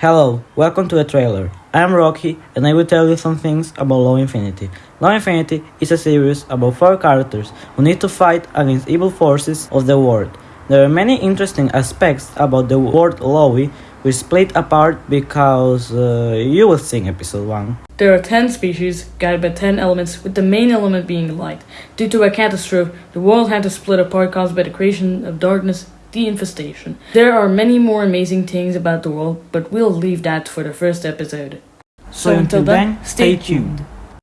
Hello, welcome to the trailer. I'm Rocky and I will tell you some things about Law Infinity. Law Infinity is a series about four characters who need to fight against evil forces of the world. There are many interesting aspects about the world Lowy which split apart because uh, you will see episode 1. There are 10 species, guided by 10 elements, with the main element being light. Due to a catastrophe, the world had to split apart caused by the creation of darkness, the infestation. There are many more amazing things about the world, but we'll leave that for the first episode. So until then, stay tuned.